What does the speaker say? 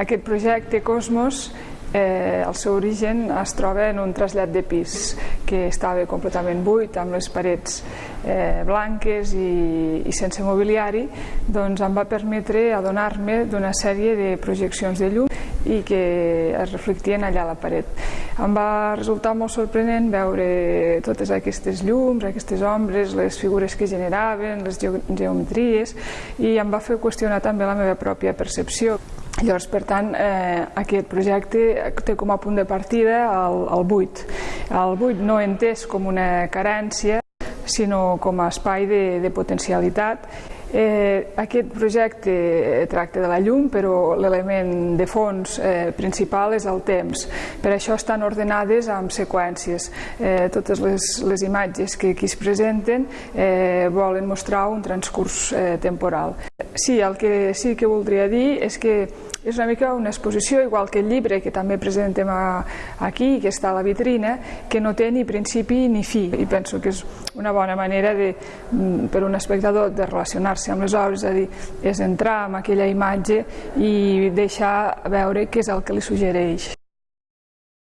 Aquest projecte Cosmos Eh, el seu origen es troba en un trasllat de pis que estava completament buit, amb les parets eh, blanques i, i sense mobiliari, doncs em va permetre adonar-me d'una sèrie de projeccions de llum i que es reflectien allà a la paret. Em va resultar molt sorprenent veure totes aquestes llums, aquestes ombres, les figures que generaven, les geometries, i em va fer qüestionar també la meva pròpia percepció. Llavors, per tant, eh, aquest projecte té com a punt de partida el, el buit. El buit no entès com una carència, sinó com a espai de, de potencialitat. Eh, aquest projecte tracta de la llum, però l'element de fons eh, principal és el temps. Per això estan ordenades amb seqüències. Eh, totes les, les imatges que aquí es presenten eh, volen mostrar un transcurs eh, temporal. Sí, el que sí que voldria dir és que és una mica una exposició, igual que el llibre que també presentem aquí, que està a la vitrina, que no té ni principi ni fi. I penso que és una bona manera de, mm, per un espectador de relacionar-se amb les obres, és a dir, és entrar en aquella imatge i deixar veure què és el que li suggereix.